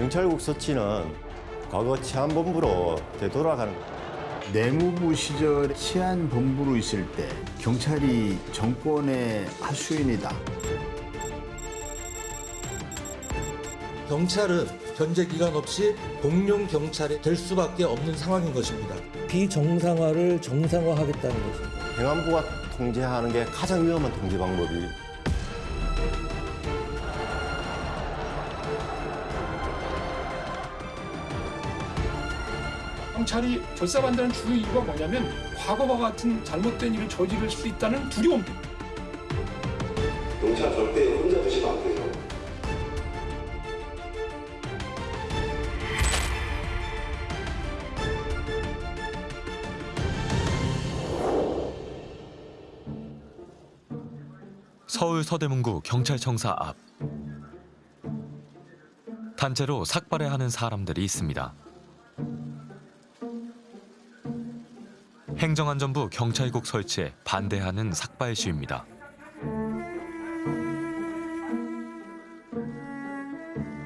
경찰국 서치는 과거 치안본부로 되돌아가는 내무부 시절 치안본부로 있을 때 경찰이 정권의 하수인이다. 경찰은 현재 기간 없이 공룡 경찰이 될 수밖에 없는 상황인 것입니다. 비정상화를 정상화하겠다는 것입니다. 행안부가 통제하는 게 가장 위험한 통제 방법이 경찰이 결사반다는 주 이유가 뭐냐면 과거와 같은 잘못된 일을 저지를 수 있다는 두려움 때문에 경찰 절대 혼자 두시면 안 돼요. 서울 서대문구 경찰청사 앞. 단체로 삭발해 하는 사람들이 있습니다. 행정안전부 경찰국 설치에 반대하는 삭발 시위입니다.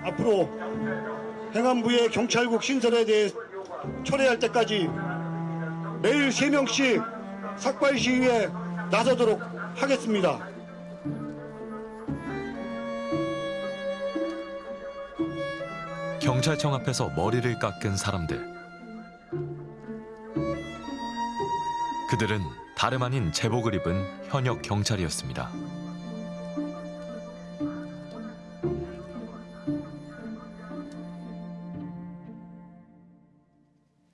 앞으로 행안부의 경찰국 신설에 대해 철회할 때까지 매일 세명씩 삭발 시위에 나서도록 하겠습니다. 경찰청 앞에서 머리를 깎은 사람들. 그들은 다름 아닌 제복을 입은 현역 경찰이었습니다.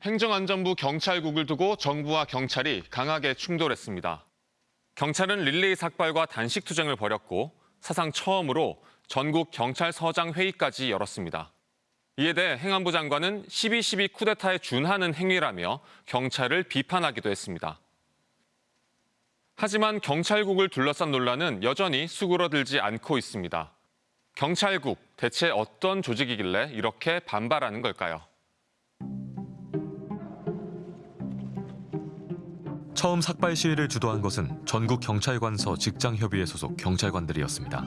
행정안전부 경찰국을 두고 정부와 경찰이 강하게 충돌했습니다. 경찰은 릴레이 삭발과 단식 투쟁을 벌였고 사상 처음으로 전국 경찰서장 회의까지 열었습니다. 이에 대해 행안부 장관은 12.12 쿠데타에 준하는 행위라며 경찰을 비판하기도 했습니다. 하지만 경찰국을 둘러싼 논란은 여전히 수그러들지 않고 있습니다. 경찰국 대체 어떤 조직이길래 이렇게 반발하는 걸까요? 처음 삭발 시위를 주도한 것은 전국 경찰관서 직장협의회 소속 경찰관들이었습니다.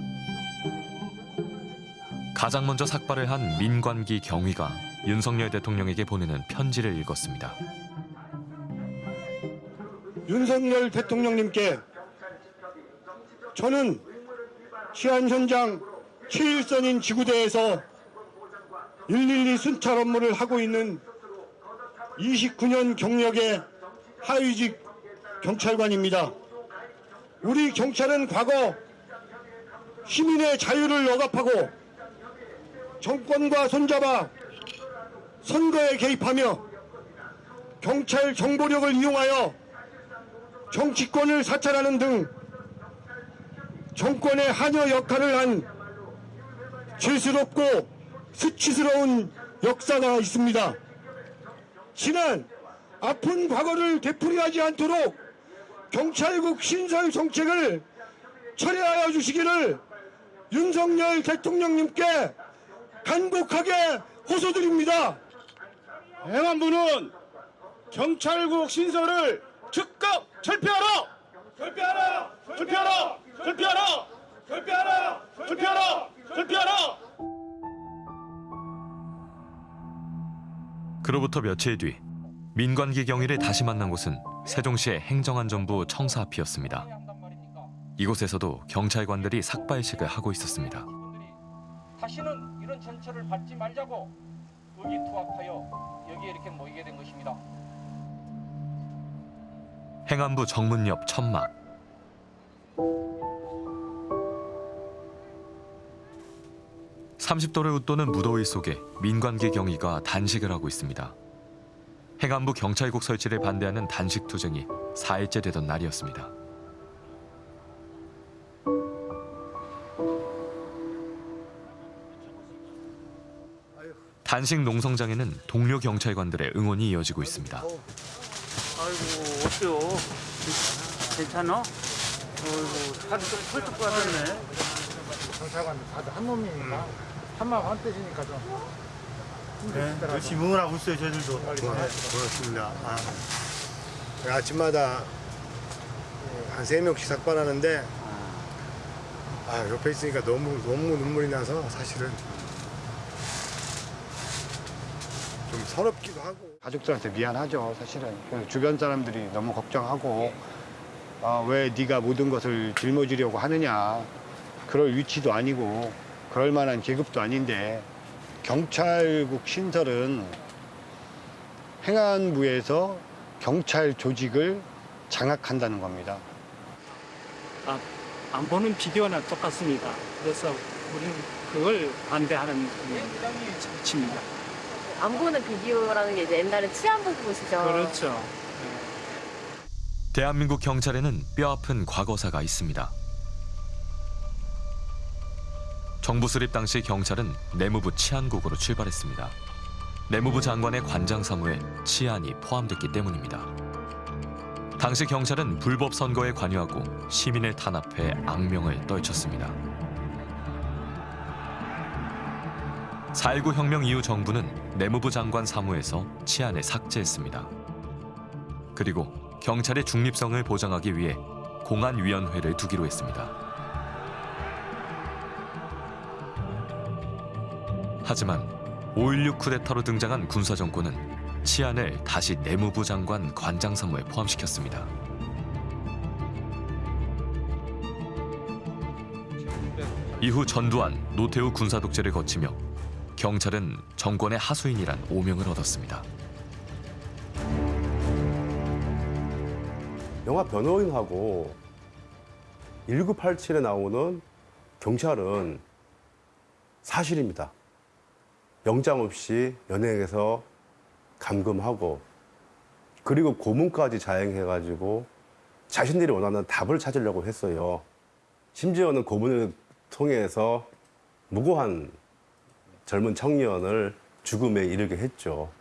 가장 먼저 삭발을 한 민관기 경위가 윤석열 대통령에게 보내는 편지를 읽었습니다. 윤석열 대통령님께 저는 치안 현장 7일선인 지구대에서 112 순찰 업무를 하고 있는 29년 경력의 하위직 경찰관입니다. 우리 경찰은 과거 시민의 자유를 억압하고 정권과 손잡아 선거에 개입하며 경찰 정보력을 이용하여 정치권을 사찰하는 등 정권의 한여 역할을 한 죄스럽고 수치스러운 역사가 있습니다. 지난 아픈 과거를 되풀이하지 않도록 경찰국 신설 정책을 철회하여 주시기를 윤석열 대통령님께 간곡하게 호소드립니다. 행안부는 경찰국 신설을 즉각 철폐하라! 철폐하라! 철폐하라! 철폐하라! 철폐하라! 철폐하라! 철폐하라! 그로부터 며칠 뒤 민관기 경위를 다시 만난 곳은 세종시의 행정안전부 청사 앞이었습니다. 이곳에서도 경찰관들이 삭발식을 하고 있었습니다. 다시는 이런 전철을 밟지 말자고 의기투합하여 여기에 이렇게 모이게 된 것입니다. 행안부 정문 옆 천막. (30도를) 웃도는 무더위 속에 민관기 경위가 단식을 하고 있습니다. 행안부 경찰국 설치를 반대하는 단식 투쟁이 4일째 되던 날이었습니다. 단식 농성장에는 동료 경찰관들의 응원이 이어지고 있습니다. 아이고 어때요? 괜찮아? 어이구 살이 좀 펄쩍 빠졌네. 경찰관들 다들 한 몸이니까 한마음 한 뜻이니까 좀 네, 열심히 응원하고 있어요, 저희들도. 네, 고맙습니다. 아, 아침마다 한 세 명씩 삭발하는데 아, 옆에 있으니까 너무 너무 눈물이 나서 사실은 좀 서럽기도 하고 가족들한테 미안하죠, 사실은. 주변 사람들이 너무 걱정하고 아, 왜 네가 모든 것을 짊어지려고 하느냐. 그럴 위치도 아니고 그럴 만한 계급도 아닌데 경찰국 신설은 행안부에서 경찰 조직을 장악한다는 겁니다. 아, 안 보는 비교나 똑같습니다. 그래서 우리는 그걸 반대하는 정치입니다. 안 보는 비디오라는 게 이제 옛날에 치안부 보시죠. 그렇죠. 대한민국 경찰에는 뼈아픈 과거사가 있습니다. 정부 수립 당시 경찰은 내무부 치안국으로 출발했습니다. 내무부 장관의 관장 사무에 치안이 포함됐기 때문입니다. 당시 경찰은 불법 선거에 관여하고 시민을 탄압해 악명을 떨쳤습니다. 4.19 혁명 이후 정부는 내무부 장관 사무에서 치안을 삭제했습니다. 그리고 경찰의 중립성을 보장하기 위해 공안위원회를 두기로 했습니다. 하지만 5.16 쿠데타로 등장한 군사정권은 치안을 다시 내무부 장관 관장 사무에 포함시켰습니다. 이후 전두환, 노태우 군사 독재를 거치며 경찰은 정권의 하수인이란 오명을 얻었습니다. 영화 변호인하고 1987에 나오는 경찰은 사실입니다. 영장 없이 연행해서 감금하고 그리고 고문까지 자행해가지고 자신들이 원하는 답을 찾으려고 했어요. 심지어는 고문을 통해서 무고한 젊은 청년을 죽음에 이르게 했죠.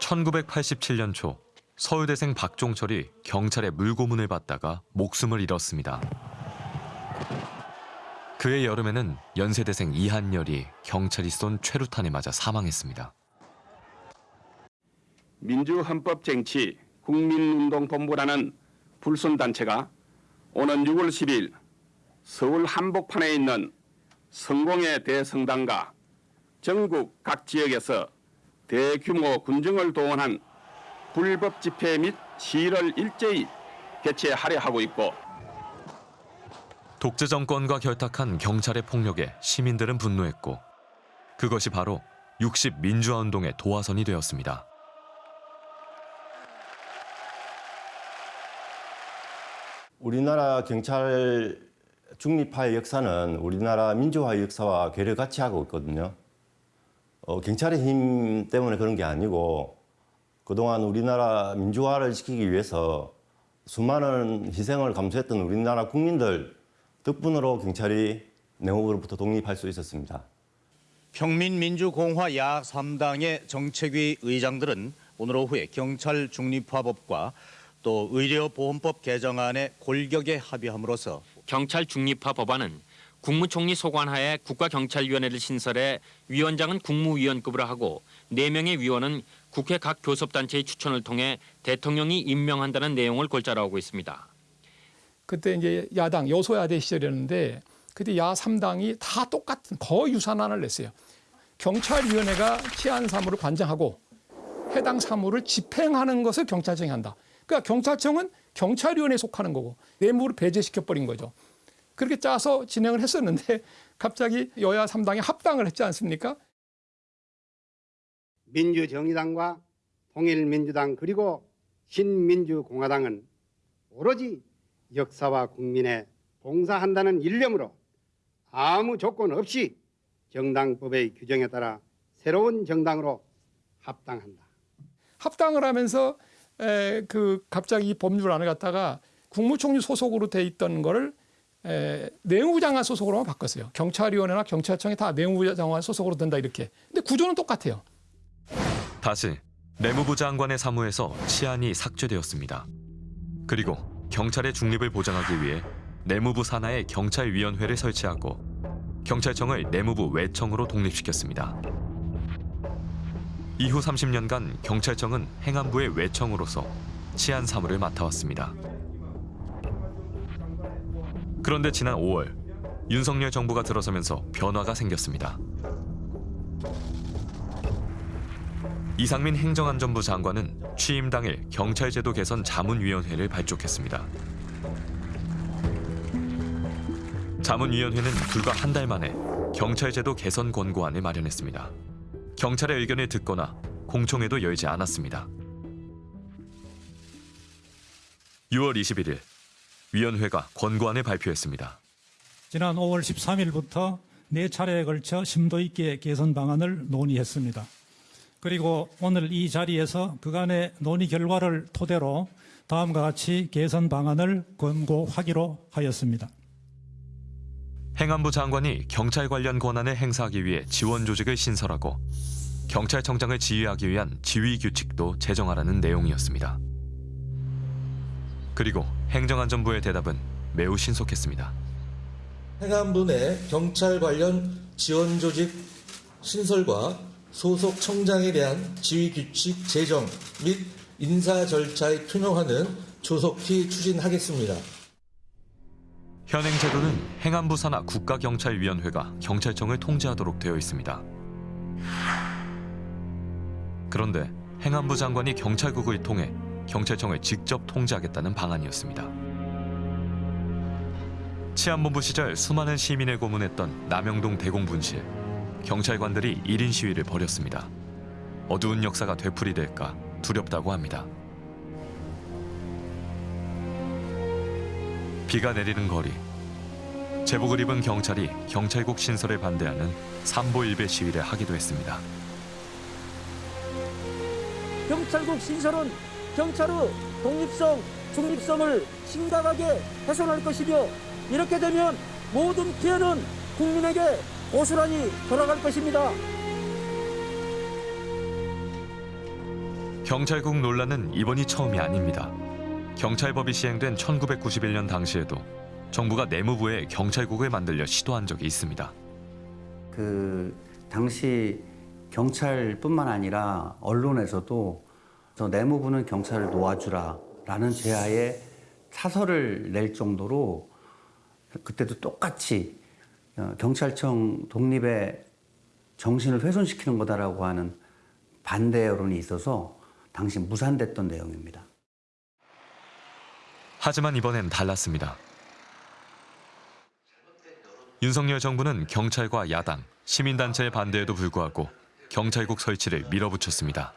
1987년 초 서울대생 박종철이 경찰의 물고문을 받다가 목숨을 잃었습니다. 그해 여름에는 연세대생 이한열이 경찰이 쏜 최루탄에 맞아 사망했습니다. 민주헌법 쟁취 국민운동본부라는 불순단체가 오는 6월 10일 서울 한복판에 있는 성공회 대성당과 전국 각 지역에서 대규모 군정을 동원한 불법 집회 및 시위를 일제히 개최하려 하고 있고 독재 정권과 결탁한 경찰의 폭력에 시민들은 분노했고 그것이 바로 60 민주화 운동의 도화선이 되었습니다. 우리나라 경찰 중립화의 역사는 우리나라 민주화의 역사와 괴를 같이 하고 있거든요. 어, 경찰의 힘 때문에 그런 게 아니고 그동안 우리나라 민주화를 시키기 위해서 수많은 희생을 감수했던 우리나라 국민들 덕분으로 경찰이 내무부로부터 독립할 수 있었습니다. 평민민주공화 야 3당의 정책위 의장들은 오늘 오후에 경찰 중립화법과 또 의료보험법 개정안에 골격에 합의함으로써 경찰 중립화 법안은 국무총리 소관하에 국가경찰위원회를 신설해 위원장은 국무위원급으로 하고 4명의 위원은 국회 각 교섭단체의 추천을 통해 대통령이 임명한다는 내용을 골자로 하고 있습니다. 그때 이제 야당 여소야대 시절이었는데 그때 야 3당이 다 똑같은 거의 유사안을 냈어요. 경찰위원회가 치안 사무를 관장하고 해당 사무를 집행하는 것을 경찰청이 한다. 그러니까 경찰청은 경찰위원회에 속하는 거고 내무를 배제시켜 버린 거죠. 그렇게 짜서 진행을 했었는데 갑자기 여야 3당이 합당을 했지 않습니까? 민주정의당과 통일민주당 그리고 신민주공화당은 오로지 역사와 국민에 봉사한다는 일념으로 아무 조건 없이 정당법의 규정에 따라 새로운 정당으로 합당한다. 합당을 하면서 에, 그 갑자기 이 법률안을 갖다가 국무총리 소속으로 돼 있던 거를 에, 내무부 장관 소속으로만 바꿨어요. 경찰위원회나 경찰청이 다 내무부 장관 소속으로 된다 이렇게. 근데 구조는 똑같아요. 다시 내무부 장관의 사무에서 치안이 삭제되었습니다. 그리고 경찰의 중립을 보장하기 위해 내무부 산하에 경찰위원회를 설치하고 경찰청을 내무부 외청으로 독립시켰습니다. 이후 30년간 경찰청은 행안부의 외청으로서 치안 사무를 맡아왔습니다. 그런데 지난 5월 윤석열 정부가 들어서면서 변화가 생겼습니다. 이상민 행정안전부 장관은 취임 당일 경찰제도 개선 자문위원회를 발족했습니다. 자문위원회는 불과 한 달 만에 경찰제도 개선 권고안을 마련했습니다. 경찰의 의견을 듣거나 공청회도 열지 않았습니다. 6월 21일 위원회가 권고안을 발표했습니다. 지난 5월 13일부터 네 차례에 걸쳐 심도 있게 개선 방안을 논의했습니다. 그리고 오늘 이 자리에서 그간의 논의 결과를 토대로 다음과 같이 개선 방안을 권고하기로 하였습니다. 행안부 장관이 경찰 관련 권한을 행사하기 위해 지원 조직을 신설하고 경찰청장을 지휘하기 위한 지휘 규칙도 제정하라는 내용이었습니다. 그리고 행정안전부의 대답은 매우 신속했습니다. 행안부 내 경찰 관련 지원 조직 신설과 소속 청장에 대한 지휘 규칙 제정 및 인사 절차의 투명화는 조속히 추진하겠습니다. 현행 제도는 행안부 산하 국가경찰위원회가 경찰청을 통제하도록 되어 있습니다. 그런데 행안부 장관이 경찰국을 통해 경찰청을 직접 통제하겠다는 방안이었습니다. 치안본부 시절 수많은 시민을 고문했던 남영동 대공분실. 경찰관들이 1인 시위를 벌였습니다. 어두운 역사가 되풀이될까 두렵다고 합니다. 비가 내리는 거리. 제복을 입은 경찰이 경찰국 신설에 반대하는 삼보일배 시위를 하기도 했습니다. 경찰국 신설은 경찰의 독립성, 중립성을 심각하게 훼손할 것이며 이렇게 되면 모든 피해는 국민에게 고스란히 돌아갈 것입니다. 경찰국 논란은 이번이 처음이 아닙니다. 경찰법이 시행된 1991년 당시에도 정부가 내무부에 경찰국을 만들려 시도한 적이 있습니다. 그 당시 경찰뿐만 아니라 언론에서도 저 내무부는 경찰을 놓아주라 라는 제하에 사설을 낼 정도로 그때도 똑같이 어, 경찰청 독립의 정신을 훼손시키는 거다라고 하는 반대 여론이 있어서 당시 무산됐던 내용입니다. 하지만 이번엔 달랐습니다. 윤석열 정부는 경찰과 야당, 시민단체의 반대에도 불구하고 경찰국 설치를 밀어붙였습니다.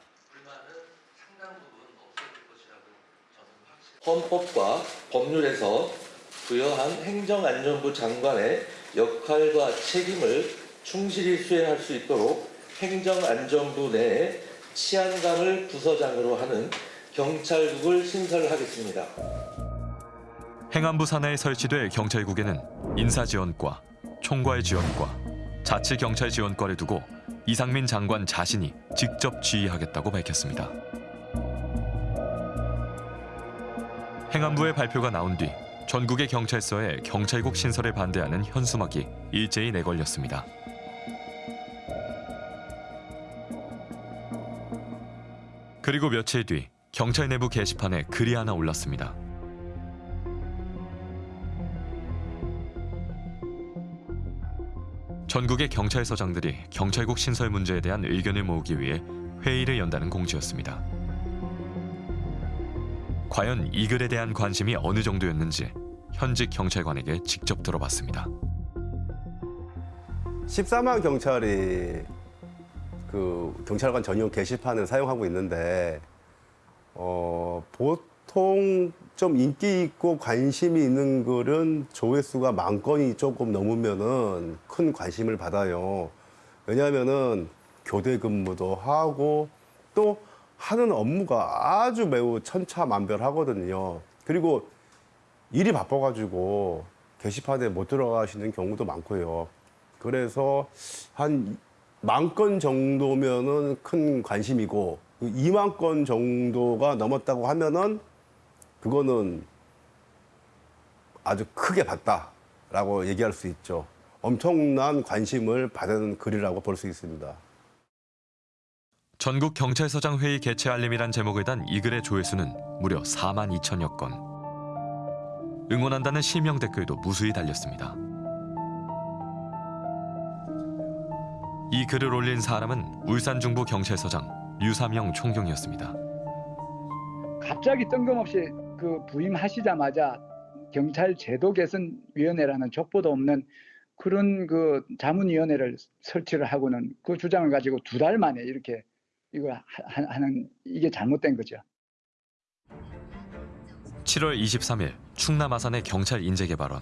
헌법과 법률에서 부여한 행정안전부 장관의 역할과 책임을 충실히 수행할 수 있도록 행정안전부 내에 치안감을 부서장으로 하는 경찰국을 신설하겠습니다. 행안부 산하에 설치될 경찰국에는 인사지원과, 총괄 지원과, 자치경찰 지원과를 두고 이상민 장관 자신이 직접 지휘하겠다고 밝혔습니다. 행안부의 발표가 나온 뒤 전국의 경찰서에 경찰국 신설에 반대하는 현수막이 일제히 내걸렸습니다. 그리고 며칠 뒤 경찰 내부 게시판에 글이 하나 올랐습니다. 전국의 경찰서장들이 경찰국 신설 문제에 대한 의견을 모으기 위해 회의를 연다는 공지였습니다. 과연 이 글에 대한 관심이 어느 정도였는지 현직 경찰관에게 직접 들어봤습니다. 14만 경찰이 그 경찰관 전용 게시판을 사용하고 있는데 어, 보통 좀 인기 있고 관심이 있는 글은 조회수가 만 건이 조금 넘으면은 큰 관심을 받아요. 왜냐하면은 교대 근무도 하고 또 하는 업무가 아주 매우 천차만별하거든요. 그리고 일이 바빠가지고 게시판에 못 들어가시는 경우도 많고요. 그래서 한 만 건 정도면은 큰 관심이고 2만 건 정도가 넘었다고 하면은 그거는 아주 크게 봤다라고 얘기할 수 있죠. 엄청난 관심을 받은 글이라고 볼 수 있습니다. 전국 경찰서장 회의 개최 알림이란 제목을 단 이 글의 조회수는 무려 4만 2천여 건. 응원한다는 실명 댓글도 무수히 달렸습니다. 이 글을 올린 사람은 울산 중부 경찰서장 유사명 총경이었습니다. 갑자기 뜬금없이 그 부임하시자마자 경찰 제도 개선 위원회라는 족보도 없는 그런 그 자문위원회를 설치를 하고는 그 주장을 가지고 두 달 만에 이렇게 하- 하는 이게 잘못된 거죠. 7월 23일 충남 아산의 경찰 인재 개발원.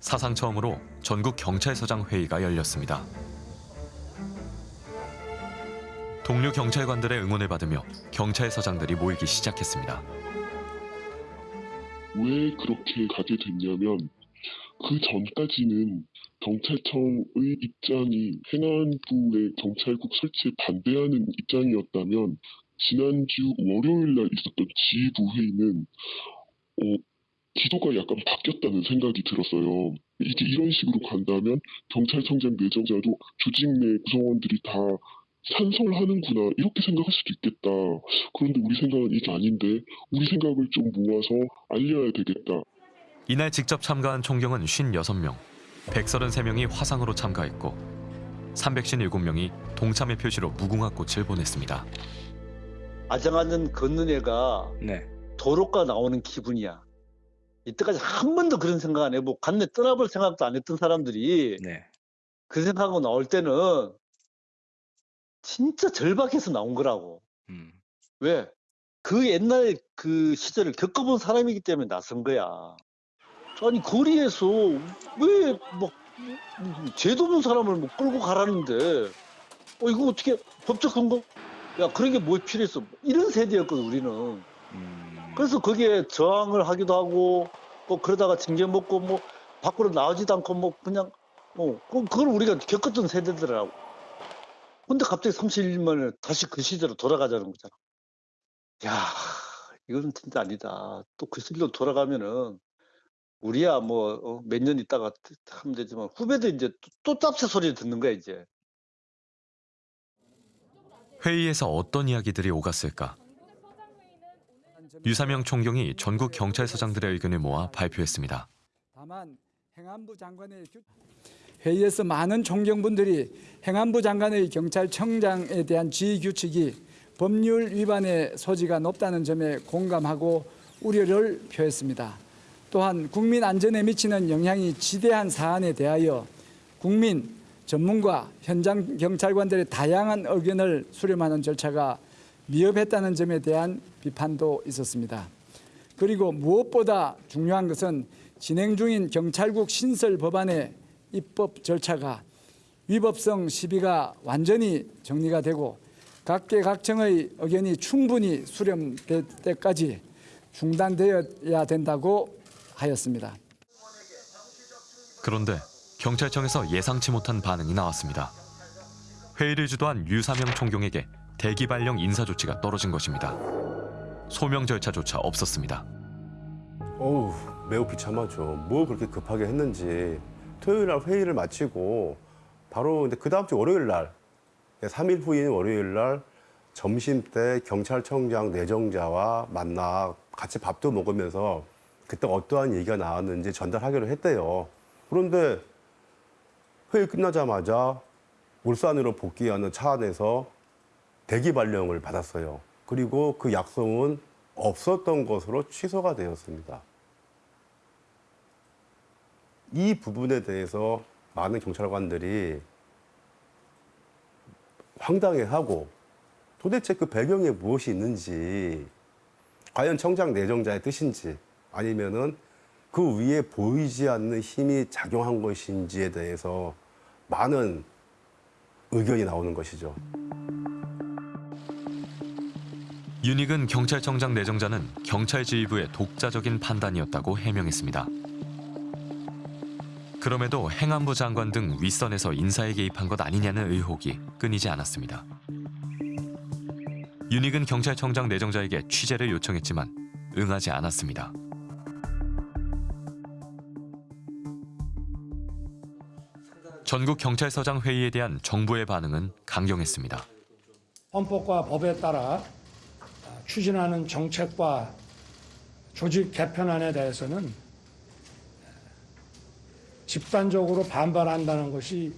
사상 처음으로 전국 경찰서장 회의가 열렸습니다. 동료 경찰관들의 응원을 받으며 경찰서장들이 모이기 시작했습니다. 왜 그렇게 가게 됐냐면 그 전까지는 경찰청의 입장이 행안부의 경찰국 설치에 반대하는 입장이었다면 지난주 월요일 날 있었던 지휘부 회의는 어, 기조가 약간 바뀌었다는 생각이 들었어요. 이게 이런 식으로 간다면 경찰청장 내정자도 조직 내 구성원들이 다 찬성하는구나 이렇게 생각할 수도 있겠다. 그런데 우리 생각은 이게 아닌데 우리 생각을 좀 모아서 알려야 되겠다. 이날 직접 참가한 총경은 56명, 133명이 화상으로 참가했고 357명이 동참의 표시로 무궁화 꽃을 보냈습니다. 아장아장 걷는 애가 도로가 나오는 기분이야. 이때까지 한 번도 그런 생각 안 해보고 간내 떠나볼 생각도 안 했던 사람들이 그 생각하고 나올 때는 진짜 절박해서 나온 거라고. 왜? 그 옛날 그 시절을 겪어본 사람이기 때문에 나선 거야. 아니 거리에서 왜뭐 죄도 없는 사람을 뭐 끌고 가라는데 어 이거 어떻게 법적 근거? 야 그런 게뭐 필요했어? 이런 세대였거든 우리는. 그래서 거기에 저항을 하기도 하고 뭐 그러다가 징계 먹고 뭐 밖으로 나오지도 않고 뭐 그냥 어 그- 그걸 우리가 겪었던 세대들이라고. 근데 갑자기 31년 만에 다시 그 시대로 돌아가자는 거잖아. 야 이건 진짜 아니다. 또 그 시대로 돌아가면은 우리야 뭐 몇 년 있다가 하면 되지만 후배들 이제 또, 또 짭새 소리 듣는 거야 이제. 회의에서 어떤 이야기들이 오갔을까? 유사명 총경이 전국 경찰서장들의 의견을 모아 발표했습니다. 다만 행안부 장관의 규... 회의에서 많은 총경분들이 행안부 장관의 경찰청장에 대한 지휘 규칙이 법률 위반의 소지가 높다는 점에 공감하고 우려를 표했습니다. 또한 국민 안전에 미치는 영향이 지대한 사안에 대하여 국민, 전문가, 현장 경찰관들의 다양한 의견을 수렴하는 절차가 미흡했다는 점에 대한 비판도 있었습니다. 그리고 무엇보다 중요한 것은 진행 중인 경찰국 신설 법안의 입법 절차가 위법성 시비가 완전히 정리가 되고 각계각층의 의견이 충분히 수렴될 때까지 중단되어야 된다고 하였습니다. 그런데 경찰청에서 예상치 못한 반응이 나왔습니다. 회의를 주도한 유사명 총경에게 대기 발령 인사 조치가 떨어진 것입니다. 소명 절차조차 없었습니다. 어우 매우 비참하죠. 뭐 그렇게 급하게 했는지 토요일 날 회의를 마치고 바로 근데 그 다음 주 월요일 날 3일 후인 월요일 날 점심 때 경찰청장 내정자와 만나 같이 밥도 먹으면서 그때 어떠한 얘기가 나왔는지 전달하기로 했대요. 그런데 회의 끝나자마자 울산으로 복귀하는 차 안에서 대기 발령을 받았어요. 그리고 그 약속은 없었던 것으로 취소가 되었습니다. 이 부분에 대해서 많은 경찰관들이 황당해하고 도대체 그 배경에 무엇이 있는지 과연 청장 내정자의 뜻인지 아니면은 그 위에 보이지 않는 힘이 작용한 것인지에 대해서 많은 의견이 나오는 것이죠. 윤익은 경찰청장 내정자는 경찰 지휘부의 독자적인 판단이었다고 해명했습니다. 그럼에도 행안부 장관 등 윗선에서 인사에 개입한 것 아니냐는 의혹이 끊이지 않았습니다. 윤익은 경찰청장 내정자에게 취재를 요청했지만 응하지 않았습니다. 전국 경찰서장 회의에 대한 정부의 반응은 강경했습니다. 헌법과 법에 따라 추진하는 정책과 조직 개편안에 대해서는 집단적으로 반발한다는 것이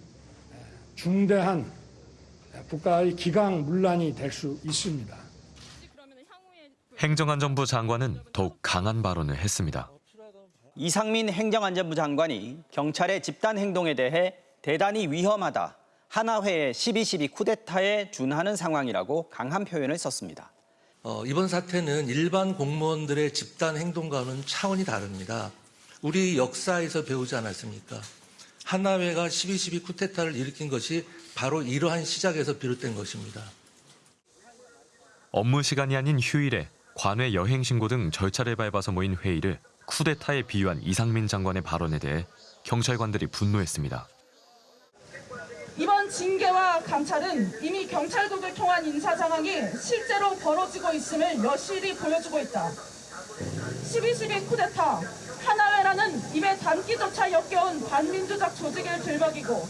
중대한 국가의 기강 문란이 될 수 있습니다. 행정안전부 장관은 더욱 강한 발언을 했습니다. 이상민 행정안전부 장관이 경찰의 집단 행동에 대해 대단히 위험하다. 하나회의 12.12 쿠데타에 준하는 상황이라고 강한 표현을 썼습니다. 어, 이번 사태는 일반 공무원들의 집단 행동과는 차원이 다릅니다. 우리 역사에서 배우지 않았습니까? 하나회가 12.12 쿠데타를 일으킨 것이 바로 이러한 시작에서 비롯된 것입니다. 업무 시간이 아닌 휴일에 관외 여행 신고 등 절차를 밟아서 모인 회의를 쿠데타에 비유한 이상민 장관의 발언에 대해 경찰관들이 분노했습니다. 징계와 감찰은 이미 경찰국을 통한 인사 상황이 실제로 벌어지고 있음을 여실히 보여주고 있다. 12.12 쿠데타, 하나회라는 입에 담기조차 역겨운 반민주적 조직을 들먹이고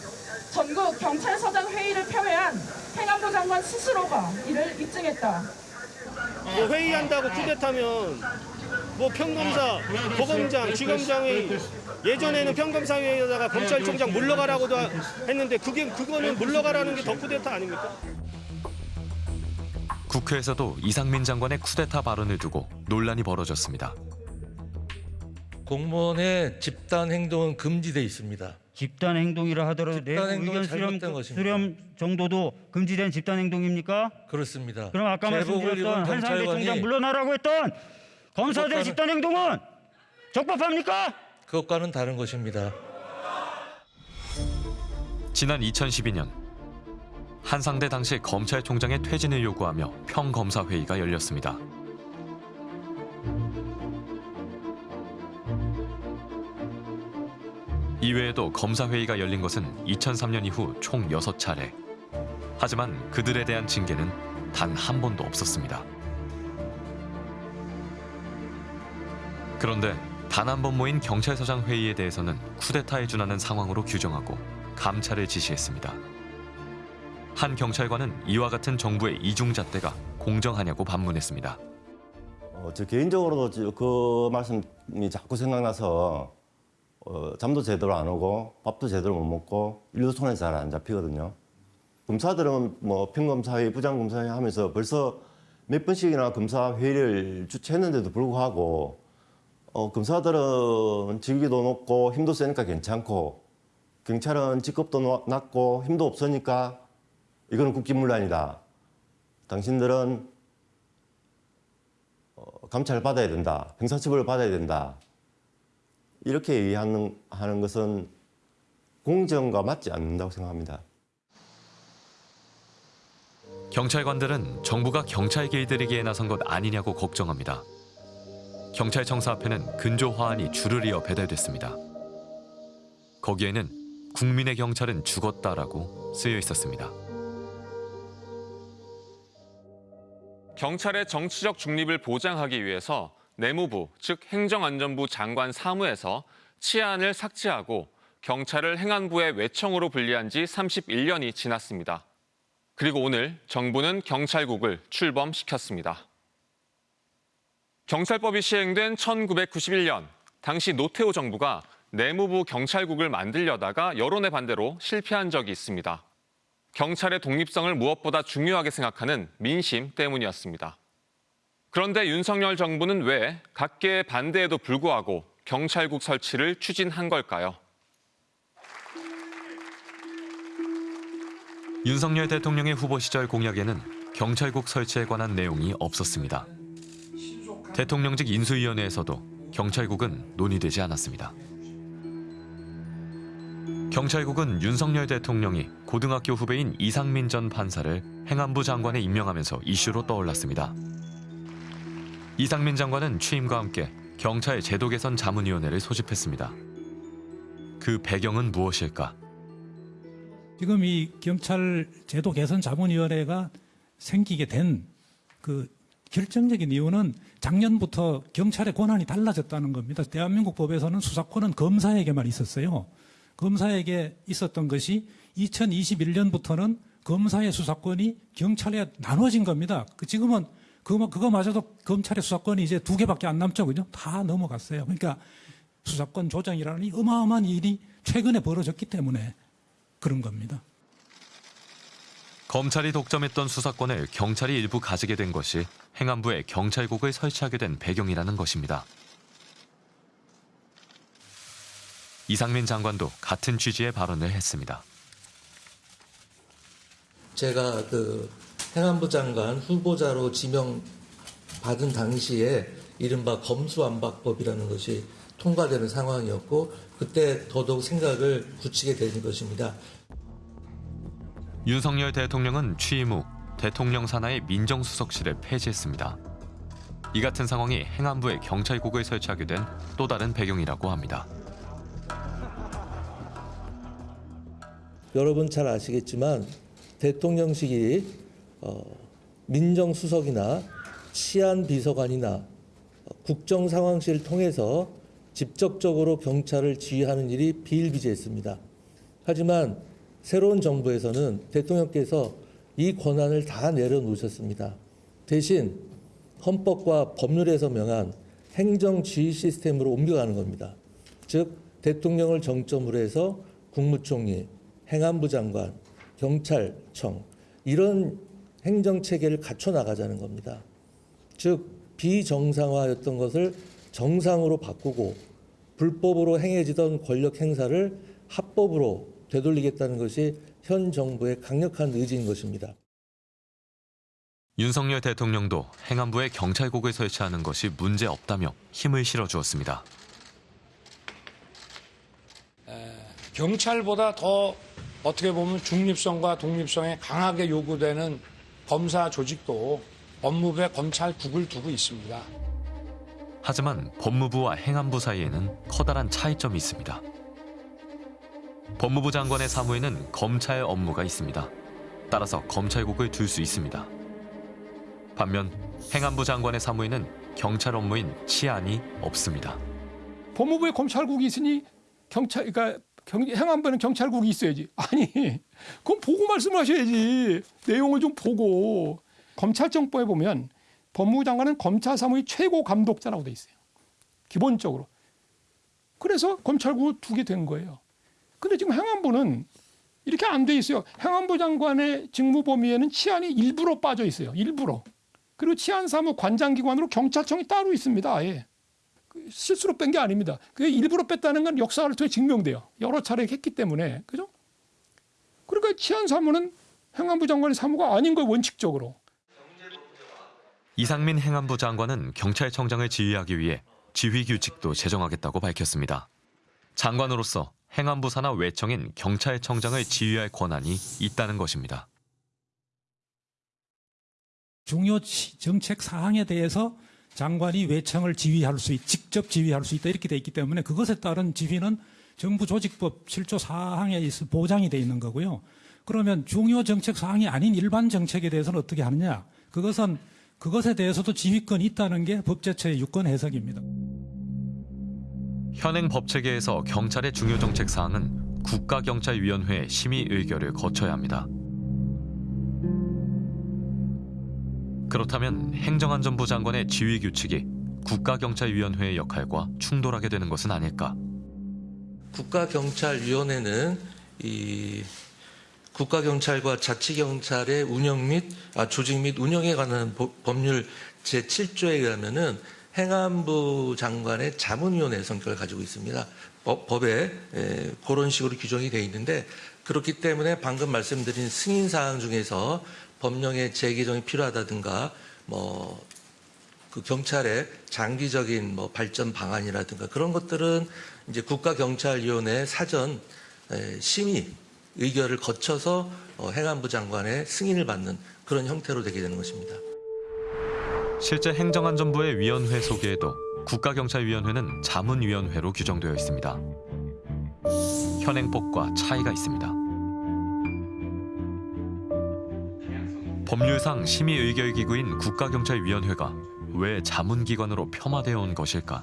전국 경찰서장 회의를 폄훼한 행안부 장관 스스로가 이를 입증했다. 뭐 회의한다고 쿠데타면 뭐 평검사, 보검장, 지검장이 예전에는 평검사회에다가 검찰총장 물러가라고도 했는데 그게 그거는 물러가라는 게 더 쿠데타 아닙니까? 국회에서도 이상민 장관의 쿠데타 발언을 두고 논란이 벌어졌습니다. 공무원의 집단 행동은 금지돼 있습니다. 집단 행동이라 하더라도 내부 집단 행동은 의견 수렴, 것입니다. 수렴 정도도 금지된 집단 행동입니까? 그렇습니다. 그럼 아까 말씀드렸던 한상대 총장 물러나라고 했던 검사들 그것과는- 집단 행동은 적법합니까? 그것과는 다른 것입니다. 지난 2012년 한상대 당시 검찰총장의 퇴진을 요구하며 평검사 회의가 열렸습니다. 이외에도 검사 회의가 열린 것은 2003년 이후 총 6차례. 하지만 그들에 대한 징계는 단 한 번도 없었습니다. 그런데 단 한 번 모인 경찰서장 회의에 대해서는 쿠데타에 준하는 상황으로 규정하고 감찰을 지시했습니다. 한 경찰관은 이와 같은 정부의 이중잣대가 공정하냐고 반문했습니다. 어, 저 개인적으로도 저- 그 말씀이 자꾸 생각나서 어, 잠도 제대로 안 오고 밥도 제대로 못 먹고 일도 손에 잘 안 잡히거든요. 검사들은 뭐 평검사회, 부장검사회 하면서 벌써 몇 번씩이나 검사 회의를 주최했는데도 불구하고 어, 검사들은 직위도 높고 힘도 세니까 괜찮고 경찰은 직급도 노- 낮고 힘도 없으니까 이거는 국기문란이다. 당신들은 어, 감찰 받아야 된다. 형사처벌 받아야 된다. 이렇게 얘기하는 하는 것은 공정과 맞지 않는다고 생각합니다. 경찰관들은 정부가 경찰 길들이기에 나선 것 아니냐고 걱정합니다. 경찰청사 앞에는 근조 화환이 줄을 이어 배달됐습니다. 거기에는 국민의 경찰은 죽었다라고 쓰여 있었습니다. 경찰의 정치적 중립을 보장하기 위해서 내무부, 즉 행정안전부 장관 사무에서 치안을 삭제하고 경찰을 행안부의 외청으로 분리한 지 31년이 지났습니다. 그리고 오늘 정부는 경찰국을 출범시켰습니다. 경찰법이 시행된 1991년 당시 노태우 정부가 내무부 경찰국을 만들려다가 여론의 반대로 실패한 적이 있습니다. 경찰의 독립성을 무엇보다 중요하게 생각하는 민심 때문이었습니다. 그런데 윤석열 정부는 왜 각계의 반대에도 불구하고 경찰국 설치를 추진한 걸까요? 윤석열 대통령의 후보 시절 공약에는 경찰국 설치에 관한 내용이 없었습니다. 대통령직 인수위원회에서도 경찰국은 논의되지 않았습니다. 경찰국은 윤석열 대통령이 고등학교 후배인 이상민 전 판사를 행안부 장관에 임명하면서 이슈로 떠올랐습니다. 이상민 장관은 취임과 함께 경찰 제도 개선 자문위원회를 소집했습니다. 그 배경은 무엇일까? 지금 이 경찰 제도 개선 자문위원회가 생기게 된 그 결정적인 이유는 작년부터 경찰의 권한이 달라졌다는 겁니다. 대한민국 법에서는 수사권은 검사에게만 있었어요. 검사에게 있었던 것이 2021년부터는 검사의 수사권이 경찰에 나눠진 겁니다. 그 지금은 그거, 그거마저도 검찰의 수사권이 이제 두 개밖에 안 남죠. 그죠? 다 넘어갔어요. 그러니까 수사권 조정이라는 이 어마어마한 일이 최근에 벌어졌기 때문에 그런 겁니다. 검찰이 독점했던 수사권을 경찰이 일부 가지게 된 것이 행안부에 경찰국을 설치하게 된 배경이라는 것입니다. 이상민 장관도 같은 취지의 발언을 했습니다. 제가 그 행안부 장관 후보자로 지명 받은 당시에 이른바 검수완박법이라는 것이 통과되는 상황이었고 그때 더더욱 생각을 굳히게 되는 것입니다. 윤석열 대통령은 취임 후 대통령 산하의 민정수석실을 폐지했습니다. 이 같은 상황이 행안부에 경찰국을 설치하게 된 또 다른 배경이라고 합니다. 여러분 잘 아시겠지만 대통령실이 어, 민정수석이나 치안비서관이나 국정상황실을 통해서 직접적으로 경찰을 지휘하는 일이 비일비재했습니다. 하지만 새로운 정부에서는 대통령께서 이 권한을 다 내려놓으셨습니다. 대신 헌법과 법률에서 명한 행정지휘 시스템으로 옮겨가는 겁니다. 즉 대통령을 정점으로 해서 국무총리, 행안부 장관, 경찰청 이런 행정 체계를 갖춰 나가자는 겁니다. 즉 비정상화였던 것을 정상으로 바꾸고 불법으로 행해지던 권력 행사를 합법으로 되돌리겠다는 것이 현 정부의 강력한 의지인 것입니다. 윤석열 대통령도 행안부에 경찰국을 설치하는 것이 문제 없다며 힘을 실어주었습니다. 경찰보다 더 어떻게 보면 중립성과 독립성에 강하게 요구되는 검사 조직도 법무부에 검찰국을 두고 있습니다. 하지만 법무부와 행안부 사이에는 커다란 차이점이 있습니다. 법무부 장관의 사무에는 검찰 업무가 있습니다. 따라서 검찰국을 둘 수 있습니다. 반면 행안부 장관의 사무에는 경찰 업무인 치안이 없습니다. 법무부에 검찰국이 있으니 경찰 그러니까 경, 행안부는 경찰국이 있어야지. 아니, 그건 보고 말씀하셔야지. 내용을 좀 보고. 검찰청법에 보면 법무부 장관은 검찰 사무의 최고 감독자라고 돼 있어요. 기본적으로. 그래서 검찰국을 두게 된 거예요. 근데 지금 행안부는 이렇게 안 돼 있어요. 행안부 장관의 직무 범위에는 치안이 일부러 빠져 있어요. 일부러. 그리고 치안사무 관장기관으로 경찰청이 따로 있습니다. 아예. 실수로 뺀 게 아닙니다. 그게 일부러 뺐다는 건 역사를 통해 증명돼요. 여러 차례 했기 때문에. 그죠? 그러니까 치안사무는 행안부 장관의 사무가 아닌 거예요, 원칙적으로. 이상민 행안부 장관은 경찰청장을 지휘하기 위해 지휘 규칙도 제정하겠다고 밝혔습니다. 장관으로서 행안부 산하 외청인 경찰청장을 지휘할 권한이 있다는 것입니다. 중요 정책 사항에 대해서 장관이 외청을 지휘할 수 있, 직접 지휘할 수 있다 이렇게 돼 있기 때문에 그것에 따른 지휘는 정부 조직법 7조 사항에 있어 보장이 돼 있는 거고요. 그러면 중요 정책 사항이 아닌 일반 정책에 대해서는 어떻게 하느냐? 그것은 그것에 대해서도 지휘권이 있다는 게 법제처의 유권 해석입니다. 현행 법 체계에서 경찰의 중요 정책 사항은 국가경찰위원회 심의 의결을 거쳐야 합니다. 그렇다면 행정안전부 장관의 지휘 규칙이 국가경찰위원회의 역할과 충돌하게 되는 것은 아닐까? 국가경찰위원회는 이 국가경찰과 자치경찰의 운영 및 아, 조직 및 운영에 관한 법, 법률 제7조에 의하면은 행안부 장관의 자문위원회 성격을 가지고 있습니다. 법, 에, 그런 식으로 규정이 되어 있는데 그렇기 때문에 방금 말씀드린 승인 사항 중에서 법령의 재개정이 필요하다든가 뭐 그 경찰의 장기적인 뭐 발전 방안이라든가 그런 것들은 이제 국가경찰위원회 사전 에, 심의 의결을 거쳐서 어, 행안부 장관의 승인을 받는 그런 형태로 되게 되는 것입니다. 실제 행정안전부의 위원회 소개에도 국가경찰위원회는 자문위원회로 규정되어 있습니다. 현행법과 차이가 있습니다. 법률상 심의의결기구인 국가경찰위원회가 왜 자문기관으로 폄하되어 온 것일까?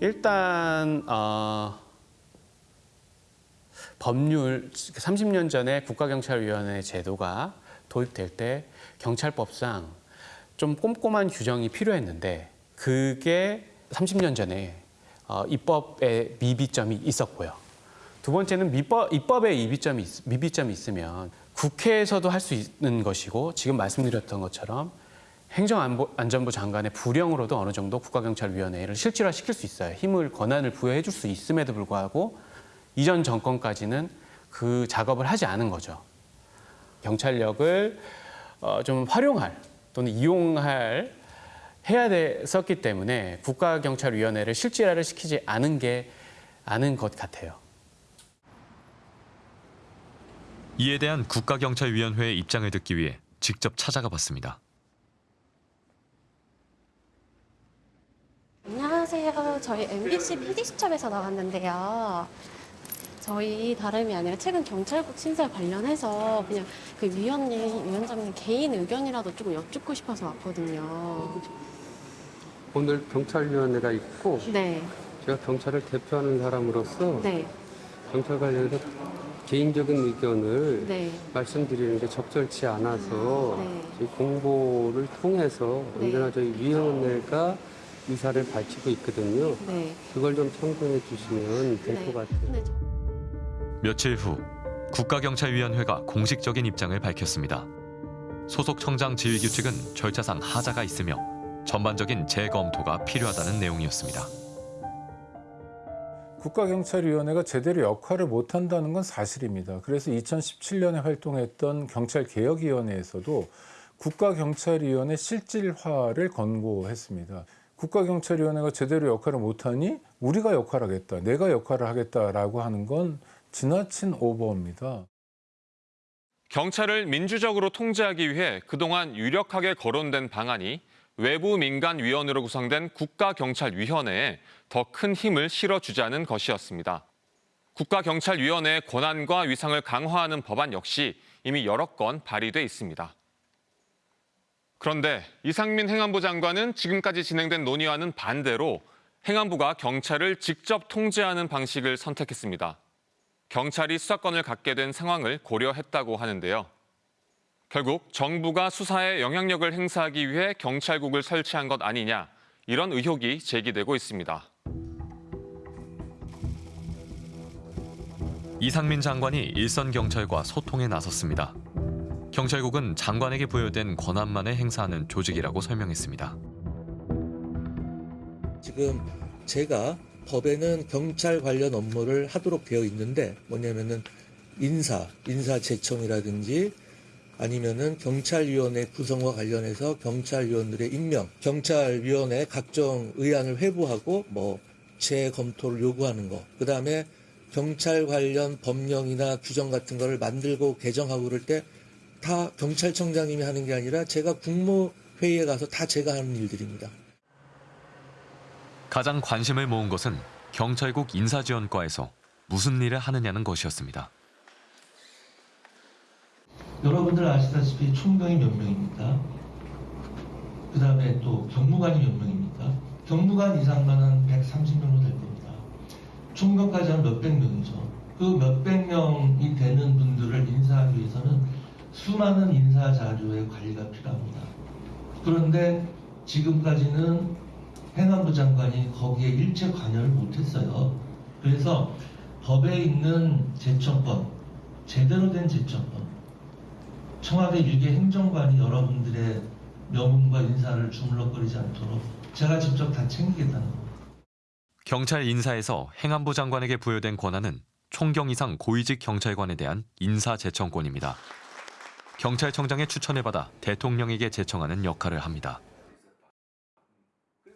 일단 어, 법률 30년 전에 국가경찰위원회 제도가 도입될 때 경찰법상 좀 꼼꼼한 규정이 필요했는데 그게 30년 전에 어, 입법에 미비점이 있었고요. 두 번째는 입법에 미비점이, 있, 미비점이 있으면 국회에서도 할 수 있는 것이고 지금 말씀드렸던 것처럼 행정안전부 장관의 부령으로도 어느 정도 국가경찰위원회를 실질화시킬 수 있어요. 힘을 권한을 부여해 줄 수 있음에도 불구하고 이전 정권까지는 그 작업을 하지 않은 거죠. 경찰력을 어, 좀 활용할 또는 이용할 해야 됐었기 때문에 국가경찰위원회를 실질화를 시키지 않은 게 않은 것 같아요. 이에 대한 국가경찰위원회의 입장을 듣기 위해 직접 찾아가 봤습니다. 안녕하세요. 저희 MBC PD수첩에서 나왔는데요. 저희 다름이 아니라 최근 경찰국 신설 관련해서 그냥 그 위원님, 위원장님 개인 의견이라도 조금 여쭙고 싶어서 왔거든요. 오늘 경찰위원회가 있고 네, 제가 경찰을 대표하는 사람으로서 네, 경찰 관련해서 개인적인 의견을 네. 말씀드리는 게 적절치 않아서 네. 저희 공보를 통해서 네. 언제나 저희 위원회가 의사를 밝히고 있거든요. 네. 그걸 좀 참고해 주시면 될 것 같아요. 며칠 후 국가경찰위원회가 공식적인 입장을 밝혔습니다. 소속 청장 지휘 규칙은 절차상 하자가 있으며 전반적인 재검토가 필요하다는 내용이었습니다. 국가경찰위원회가 제대로 역할을 못한다는 건 사실입니다. 그래서 2017년에 활동했던 경찰개혁위원회에서도 국가경찰위원회 실질화를 권고했습니다. 국가경찰위원회가 제대로 역할을 못하니 우리가 역할하겠다, 내가 역할을 하겠다라고 하는 건 지나친 오버입니다. 경찰을 민주적으로 통제하기 위해 그동안 유력하게 거론된 방안이 외부 민간 위원으로 구성된 국가경찰위원회에 더 큰 힘을 실어주자는 것이었습니다. 국가경찰위원회의 권한과 위상을 강화하는 법안 역시 이미 여러 건 발의돼 있습니다. 그런데 이상민 행안부 장관은 지금까지 진행된 논의와는 반대로 행안부가 경찰을 직접 통제하는 방식을 선택했습니다. 경찰이 수사권을 갖게 된 상황을 고려했다고 하는데요. 결국 정부가 수사에 영향력을 행사하기 위해 경찰국을 설치한 것 아니냐 이런 의혹이 제기되고 있습니다. 이상민 장관이 일선 경찰과 소통에 나섰습니다. 경찰국은 장관에게 부여된 권한만을 행사하는 조직이라고 설명했습니다. 지금 제가 법에는 경찰 관련 업무를 하도록 되어 있는데 뭐냐면은 인사, 인사제청이라든지 아니면은 경찰위원회 구성과 관련해서 경찰위원들의 임명, 경찰위원회 각종 의안을 회부하고 뭐 재검토를 요구하는 거, 그 다음에 경찰 관련 법령이나 규정 같은 거를 만들고 개정하고 그럴 때 다 경찰청장님이 하는 게 아니라 제가 국무회의에 가서 다 제가 하는 일들입니다. 가장 관심을 모은 것은 경찰국 인사지원과에서 무슨 일을 하느냐는 것이었습니다. 여러분들 아시다시피 총경이 몇 명입니까? 그 다음에 또 경무관이 몇 명입니까? 경무관 이상만은 130명으로 될 겁니다. 총경까지 하면 몇백 명이죠. 그 몇백 명이 되는 분들을 인사하기 위해서는 수많은 인사 자료의 관리가 필요합니다. 그런데 지금까지는 행안부 장관이 거기에 일체 관여를 못했어요. 그래서 법에 있는 제청권, 제대로 된 제청권, 청와대 일개 행정관이 여러분들의 명운과 인사를 주물럭거리지 않도록 제가 직접 다 챙기겠다는 겁니다. 경찰 인사에서 행안부 장관에게 부여된 권한은 총경 이상 고위직 경찰관에 대한 인사 제청권입니다. 경찰청장의 추천을 받아 대통령에게 제청하는 역할을 합니다.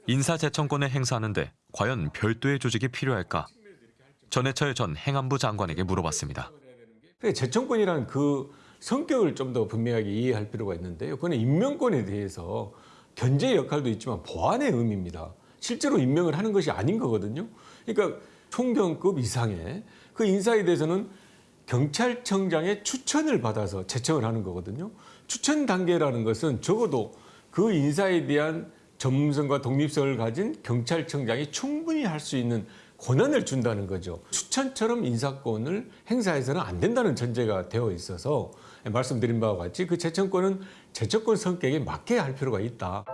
인사 제청권을 행사하는데 과연 별도의 조직이 필요할까? 전해철 전 행안부 장관에게 물어봤습니다. 재청권이라는 그 성격을 좀 더 분명하게 이해할 필요가 있는데요. 그건 임명권에 대해서 견제 역할도 있지만 보완의 의미입니다. 실제로 임명을 하는 것이 아닌 거거든요. 그러니까 총경급 이상의 그 인사에 대해서는 경찰청장의 추천을 받아서 제청을 하는 거거든요. 추천 단계라는 것은 적어도 그 인사에 대한 전문성과 독립성을 가진 경찰청장이 충분히 할 수 있는 권한을 준다는 거죠. 추천처럼 인사권을 행사해서는 안 된다는 전제가 되어 있어서 말씀드린 바와 같이 그 제청권은 제청권 성격에 맞게 할 필요가 있다.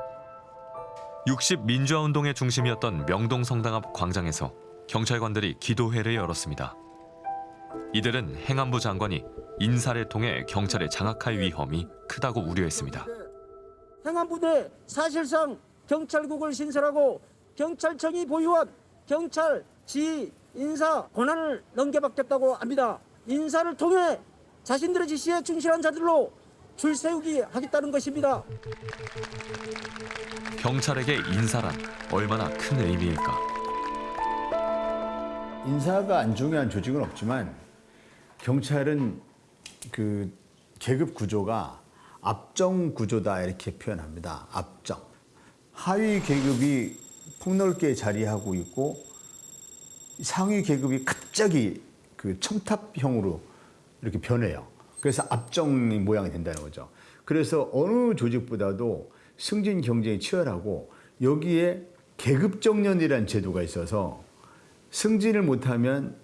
60 민주화 운동의 중심이었던 명동 성당 앞 광장에서 경찰관들이 기도회를 열었습니다. 이들은 행안부 장관이 인사를 통해 경찰에 장악할 위험이 크다고 우려했습니다. 행안부대 사실상 경찰국을 신설하고 경찰청이 보유한 경찰 지 인사 권한을 넘겨받겠다고 합니다. 인사를 통해 자신들의 지시에 충실한 자들로 줄 세우기 하겠다는 것입니다. 경찰에게 인사란 얼마나 큰 의미일까? 인사가 안 중요한 조직은 없지만 경찰은 그 계급 구조가 압정 구조다 이렇게 표현합니다. 압정. 하위 계급이 폭넓게 자리하고 있고 상위 계급이 갑자기 그 첨탑형으로 이렇게 변해요. 그래서 압정 모양이 된다는 거죠. 그래서 어느 조직보다도 승진 경쟁이 치열하고 여기에 계급 정년이라는 제도가 있어서 승진을 못하면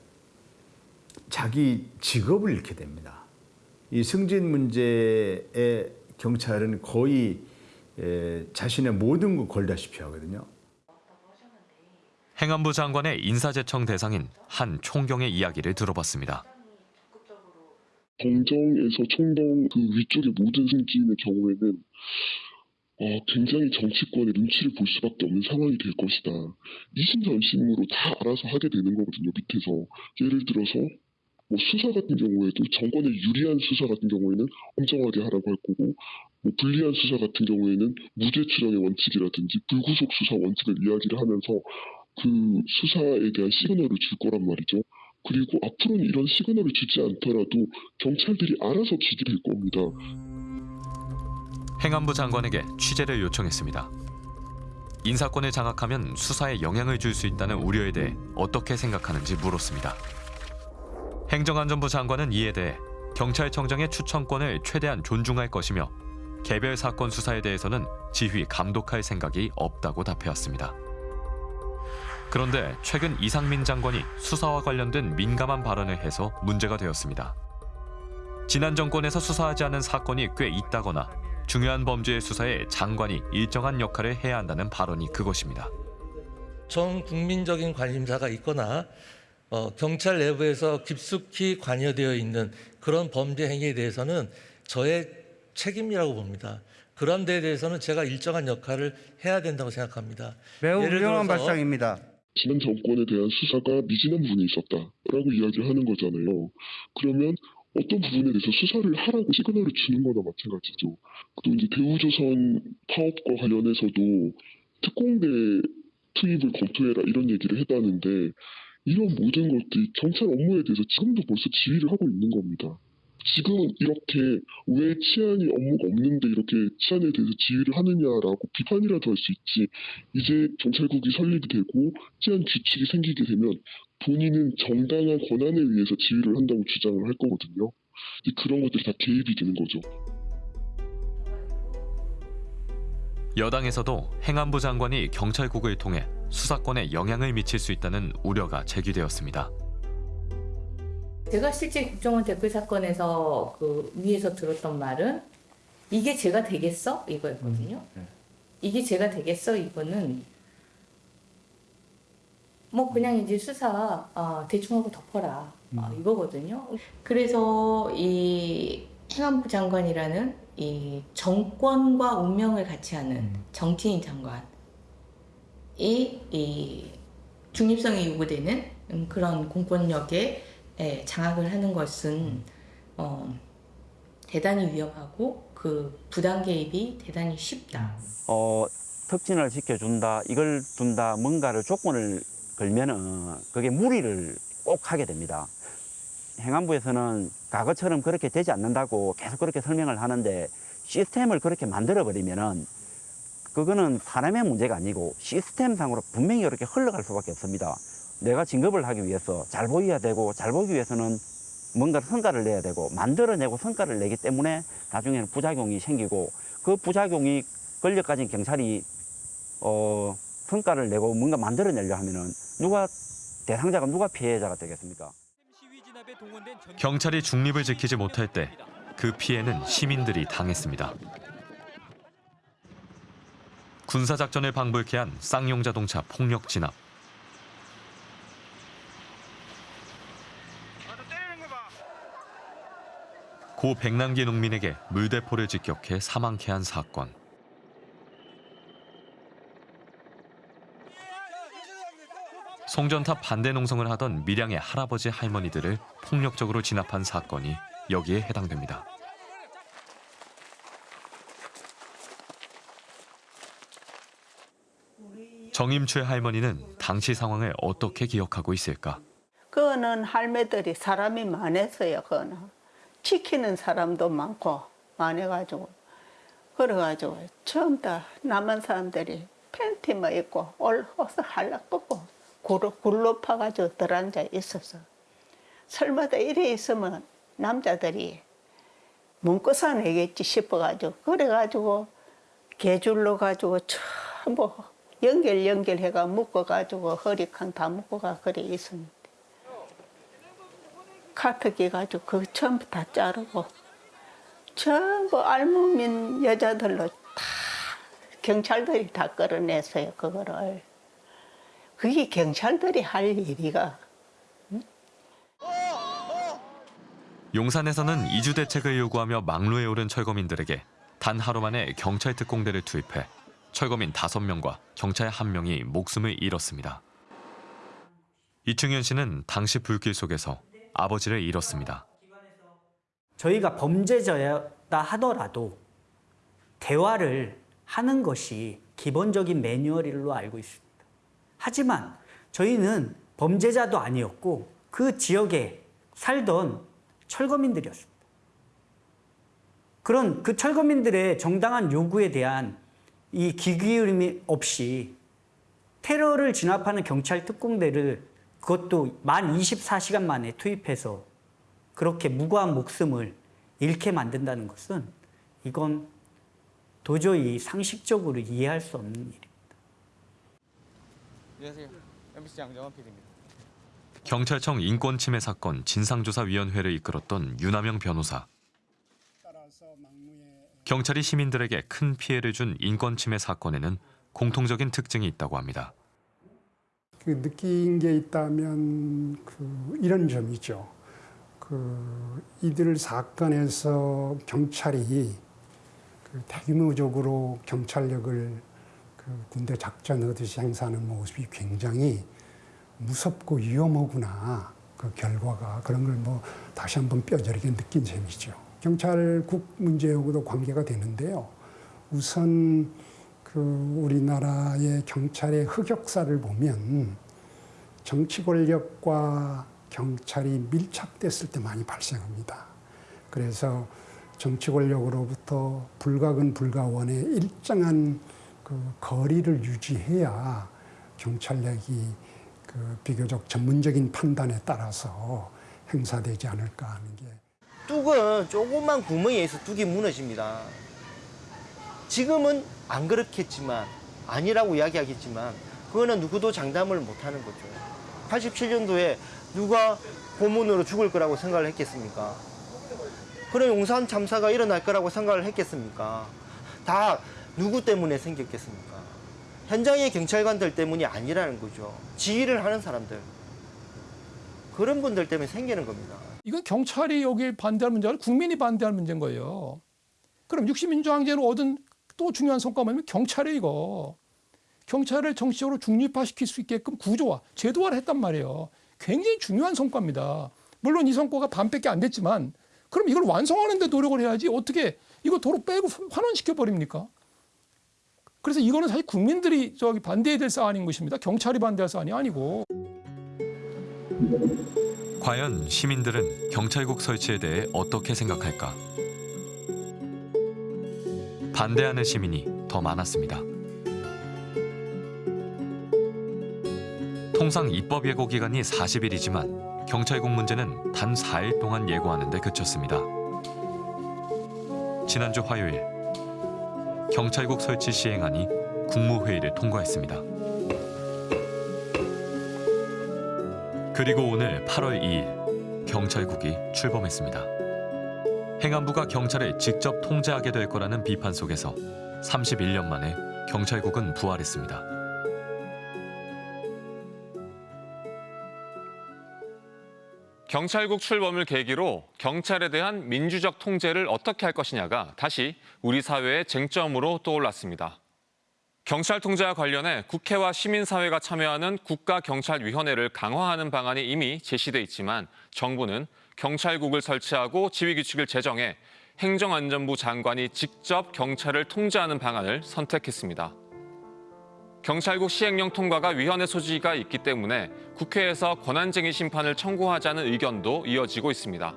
자기 직업을 잃게 됩니다. 이 승진 문제에 경찰은 거의 에, 자신의 모든 걸 걸다시피 하거든요. 행안부 장관의 인사제청 대상인 한 총경의 이야기를 들어봤습니다. 정정에서 총동 그 위쪽의 모든 승진의 경우에는 어, 굉장히 정치권의 눈치를 볼 수밖에 없는 상황이 될 것이다. 이심전심으로 다 알아서 하게 되는 거거든요, 밑에서. 예를 들어서 뭐 수사 같은 경우에도 정권에 유리한 수사 같은 경우에는 엄정하게 하라고 할 거고 뭐 불리한 수사 같은 경우에는 무죄 추정의 원칙이라든지 불구속 수사 원칙을 이야기를 하면서 그 수사에 대한 시그널을 줄 거란 말이죠. 그리고 앞으로는 이런 시그널을 주지 않더라도 경찰들이 알아서 될 겁니다. 행안부 장관에게 취재를 요청했습니다. 인사권을 장악하면 수사에 영향을 줄 수 있다는 우려에 대해 어떻게 생각하는지 물었습니다. 행정안전부 장관은 이에 대해 경찰청장의 추천권을 최대한 존중할 것이며 개별 사건 수사에 대해서는 지휘 감독할 생각이 없다고 답해왔습니다. 그런데 최근 이상민 장관이 수사와 관련된 민감한 발언을 해서 문제가 되었습니다. 지난 정권에서 수사하지 않은 사건이 꽤 있다거나 중요한 범죄의 수사에 장관이 일정한 역할을 해야 한다는 발언이 그것입니다. 전 국민적인 관심사가 있거나 어, 경찰 내부에서 깊숙이 관여되어 있는 그런 범죄 행위에 대해서는 저의 책임이라고 봅니다. 그런 데에 대해서는 제가 일정한 역할을 해야 된다고 생각합니다. 매우 들어서 발상입니다. 지난 정권에 대한 수사가 미진한 부분이 있었다라고 이야기를 하는 거잖아요. 그러면 어떤 부분에 대해서 수사를 하라고 시그널을 주는 거나 마찬가지죠. 또 이제 대우조선 파업과 관련해서도 특공대 투입을 검토해라 이런 얘기를 했다는데 이런 모든 것들이 경찰 업무에 대해서 지금도 벌써 지휘를 하고 있는 겁니다. 지금은 이렇게 왜 치안이 업무가 없는데 이렇게 치안에 대해서 지휘를 하느냐라고 비판이라도 할 수 있지 이제 경찰국이 설립이 되고 치안 규칙이 생기게 되면 본인은 정당한 권한에 의해서 지휘를 한다고 주장을 할 거거든요. 그런 것들이 다 개입이 되는 거죠. 여당에서도 행안부 장관이 경찰국을 통해 수사권에 영향을 미칠 수 있다는 우려가 제기되었습니다. 제가 실제 국정원 댓글 사건에서 그 위에서 들었던 말은 이게 제가 되겠어? 이거였거든요. 이게 제가 되겠어? 이거는 뭐 그냥 이제 수사 아, 대충 하고 덮어라. 아, 이거거든요. 그래서 이 행안부 장관이라는 이 정권과 운명을 같이 하는 정치인 장관이 이 중립성이 요구되는 음, 그런 공권력에 예, 장악을 하는 것은 어, 대단히 위험하고 그 부당 개입이 대단히 쉽다. 어, 특진을 시켜준다, 이걸 둔다, 뭔가를 조건을 걸면은 그게 무리를 꼭 하게 됩니다. 행안부에서는 과거처럼 그렇게 되지 않는다고 계속 그렇게 설명을 하는데 시스템을 그렇게 만들어버리면은 그거는 사람의 문제가 아니고 시스템상으로 분명히 이렇게 흘러갈 수밖에 없습니다. 내가 진급을 하기 위해서 잘 보여야 되고 잘 보기 위해서는 뭔가 성과를 내야 되고 만들어내고 성과를 내기 때문에 나중에는 부작용이 생기고 그 부작용이 가진 경찰이 어, 성과를 내고 뭔가 만들어내려 하면은 누가 대상자가 누가 피해자가 되겠습니까? 경찰이 중립을 지키지 못할 때 그 피해는 시민들이 당했습니다. 군사작전을 방불케 한 쌍용 자동차 폭력 진압. 고 백남기 농민에게 물대포를 직격해 사망케 한 사건. 송전탑 반대 농성을 하던 밀양의 할아버지 할머니들을 폭력적으로 진압한 사건이 여기에 해당됩니다. 정임최 할머니는 당시 상황을 어떻게 기억하고 있을까? 그거는 할매들이 사람이 많았어요. 그거는 지키는 사람도 많고 많아가지고. 그래가지고 처음 다 남한 사람들이 팬티만 입고 올어서 할락 벗고 굴로, 굴로 파가지고 들어앉아 있었어. 설마다 이래 있으면 남자들이 문구사 내겠지 싶어가지고. 그래가지고 개줄로 가지고 전부 연결 연결해가 묶어가지고 허리칸 다 묶어가 그래 있었는데 카트기 가지고 그 전부 다 자르고 전부 알몸인 여자들로 다 경찰들이 다 끌어냈어요 그거를. 그게 경찰들이 할 일이가. 용산에서는 이주 대책을 요구하며 막루에 오른 철거민들에게 단 하루 만에 경찰 특공대를 투입해 철거민 5명과 경찰 1명이 목숨을 잃었습니다. 이충현 씨는 당시 불길 속에서 아버지를 잃었습니다. 저희가 범죄자였다 하더라도 대화를 하는 것이 기본적인 매뉴얼로 알고 있습니다. 하지만 저희는 범죄자도 아니었고 그 지역에 살던 철거민들이었습니다. 그런 그 철거민들의 정당한 요구에 대한 이 기기울임이 없이 테러를 진압하는 경찰 특공대를 그것도 만 24시간 만에 투입해서 그렇게 무고한 목숨을 잃게 만든다는 것은 이건 도저히 상식적으로 이해할 수 없는 일입니다. 안녕하세요. MBC 양정원 PD입니다. 경찰청 인권침해 사건 진상조사위원회를 이끌었던 윤하명 변호사. 경찰이 시민들에게 큰 피해를 준 인권침해 사건에는 공통적인 특징이 있다고 합니다. 그 느낀 게 있다면 그 이런 점이죠. 그 이들 사건에서 경찰이 그 대규모적으로 경찰력을 그 군대 작전 하듯이 행사하는 모습이 굉장히 무섭고 위험하구나. 그 결과가 그런 걸 뭐 다시 한번 뼈저리게 느낀 셈이죠. 경찰국 문제하고도 관계가 되는데요. 우선 그 우리나라의 경찰의 흑역사를 보면 정치 권력과 경찰이 밀착됐을 때 많이 발생합니다. 그래서 정치 권력으로부터 불가근 불가원의 일정한 그 거리를 유지해야 경찰력이 그 비교적 전문적인 판단에 따라서 행사되지 않을까 하는 게 뚝은 조그만 구멍에서 뚝이 무너집니다. 지금은 안 그렇겠지만 아니라고 이야기하겠지만 그거는 누구도 장담을 못하는 거죠. 87년도에 누가 고문으로 죽을 거라고 생각을 했겠습니까? 그런 용산 참사가 일어날 거라고 생각을 했겠습니까? 다 누구 때문에 생겼겠습니까? 현장의 경찰관들 때문이 아니라는 거죠. 지휘를 하는 사람들. 그런 분들 때문에 생기는 겁니다. 이건 경찰이 여기에 반대할 문제가 아니라 국민이 반대할 문제인 거예요. 그럼 60민주항쟁으로 얻은 또 중요한 성과가 뭐냐면 경찰이 이거. 경찰을 정치적으로 중립화시킬 수 있게끔 구조화, 제도화를 했단 말이에요. 굉장히 중요한 성과입니다. 물론 이 성과가 반밖에 안 됐지만 그럼 이걸 완성하는 데 노력을 해야지 어떻게 이거 도로 빼고 환원시켜 버립니까? 그래서 이거는 사실 국민들이 저기 반대해야 될 사안인 것입니다. 경찰이 반대할 사안이 아니고. 과연 시민들은 경찰국 설치에 대해 어떻게 생각할까? 반대하는 시민이 더 많았습니다. 통상 입법 예고 기간이 40일이지만 경찰국 문제는 단 4일 동안 예고하는 데 그쳤습니다. 지난주 화요일 경찰국 설치 시행안이 국무회의를 통과했습니다. 그리고 오늘 8월 2일 경찰국이 출범했습니다. 행안부가 경찰을 직접 통제하게 될 거라는 비판 속에서 31년 만에 경찰국은 부활했습니다. 경찰국 출범을 계기로 경찰에 대한 민주적 통제를 어떻게 할 것이냐가 다시 우리 사회의 쟁점으로 떠올랐습니다. 경찰 통제와 관련해 국회와 시민사회가 참여하는 국가경찰위원회를 강화하는 방안이 이미 제시돼 있지만 정부는 경찰국을 설치하고 지휘규칙을 제정해 행정안전부 장관이 직접 경찰을 통제하는 방안을 선택했습니다. 경찰국 시행령 통과가 위헌의 소지가 있기 때문에 국회에서 권한쟁의 심판을 청구하자는 의견도 이어지고 있습니다.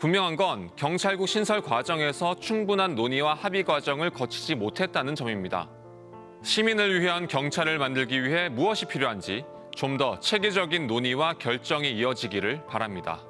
분명한 건 경찰국 신설 과정에서 충분한 논의와 합의 과정을 거치지 못했다는 점입니다. 시민을 위한 경찰을 만들기 위해 무엇이 필요한지 좀 더 체계적인 논의와 결정이 이어지기를 바랍니다.